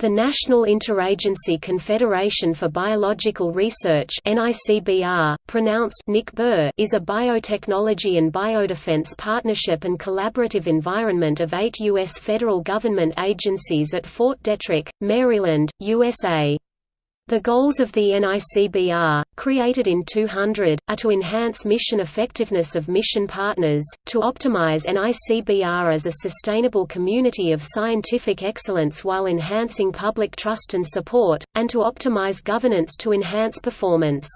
The National Interagency Confederation for Biological Research NICBR, pronounced NICBR, is a biotechnology and biodefense partnership and collaborative environment of eight U.S. federal government agencies at Fort Detrick, Maryland, USA. The goals of the NICBR, created in 200, are to enhance mission effectiveness of mission partners, to optimize NICBR as a sustainable community of scientific excellence while enhancing public trust and support, and to optimize governance to enhance performance.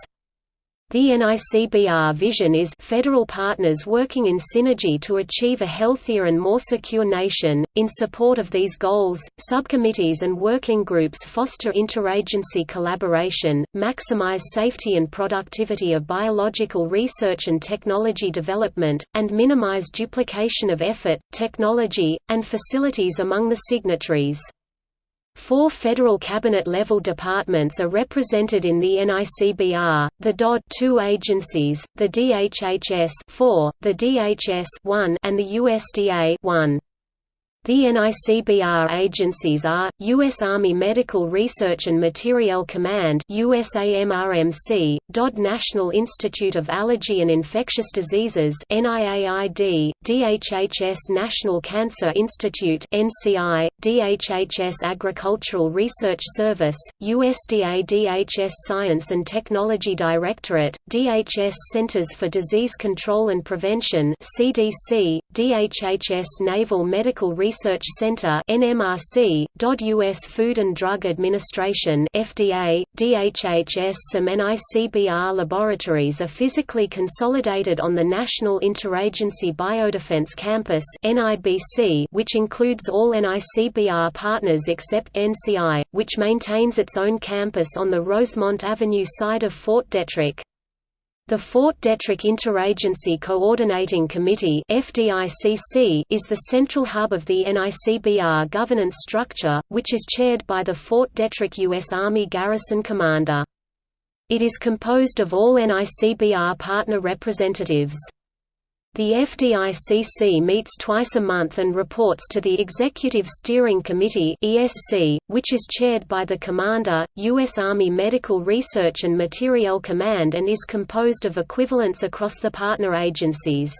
The NICBR vision is federal partners working in synergy to achieve a healthier and more secure nation. In support of these goals, subcommittees and working groups foster interagency collaboration, maximize safety and productivity of biological research and technology development, and minimize duplication of effort, technology, and facilities among the signatories. Four federal cabinet-level departments are represented in the NICBR, the DOD two agencies, the DHHS 4, the DHS 1, and the USDA 1. The NICBR agencies are, U.S. Army Medical Research and Materiel Command USAMRMC, DOD National Institute of Allergy and Infectious Diseases NIAID, DHHS National Cancer Institute NCI, DHHS Agricultural Research Service, USDA DHS Science and Technology Directorate, DHS Centers for Disease Control and Prevention CDC, DHHS Naval Medical Research Research Center (NMRC), US Food and Drug Administration (FDA), DHHS some NICBR laboratories are physically consolidated on the National Interagency Biodefense Campus (NIBC), which includes all NICBR partners except NCI, which maintains its own campus on the Rosemont Avenue side of Fort Detrick. The Fort Detrick Interagency Coordinating Committee is the central hub of the NICBR governance structure, which is chaired by the Fort Detrick U.S. Army Garrison Commander. It is composed of all NICBR partner representatives. The FDICC meets twice a month and reports to the Executive Steering Committee (ESC), which is chaired by the Commander, U.S. Army Medical Research and Materiel Command and is composed of equivalents across the partner agencies.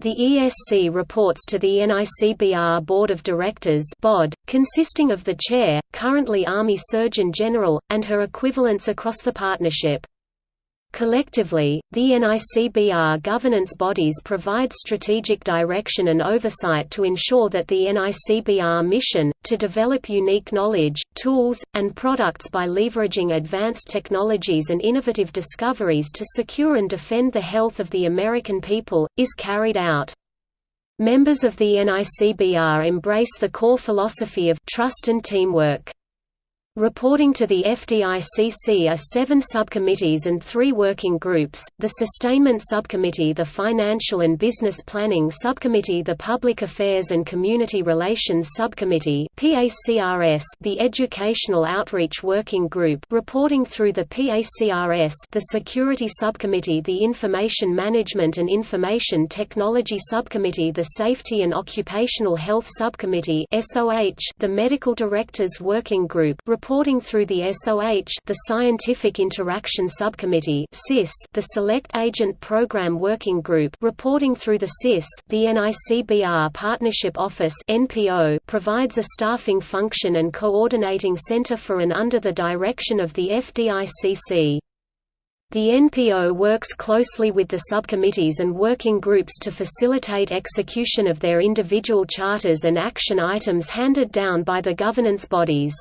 The ESC reports to the NICBR Board of Directors (BOD), consisting of the chair, currently Army Surgeon General, and her equivalents across the partnership. Collectively, the NICBR governance bodies provide strategic direction and oversight to ensure that the NICBR mission, to develop unique knowledge, tools, and products by leveraging advanced technologies and innovative discoveries to secure and defend the health of the American people, is carried out. Members of the NICBR embrace the core philosophy of trust and teamwork. Reporting to the FDICC are seven subcommittees and three working groups, the Sustainment Subcommittee the Financial and Business Planning Subcommittee the Public Affairs and Community Relations Subcommittee the Educational Outreach Working Group reporting through the PACRS the Security Subcommittee the Information Management and Information Technology Subcommittee the Safety and Occupational Health Subcommittee the Medical Directors Working Group reporting through the SOH the Scientific Interaction Subcommittee the Select Agent Program Working Group reporting through the CIS the NICBR Partnership Office NPO provides a staffing function and coordinating center for and under the direction of the FDICC. The NPO works closely with the subcommittees and working groups to facilitate execution of their individual charters and action items handed down by the governance bodies.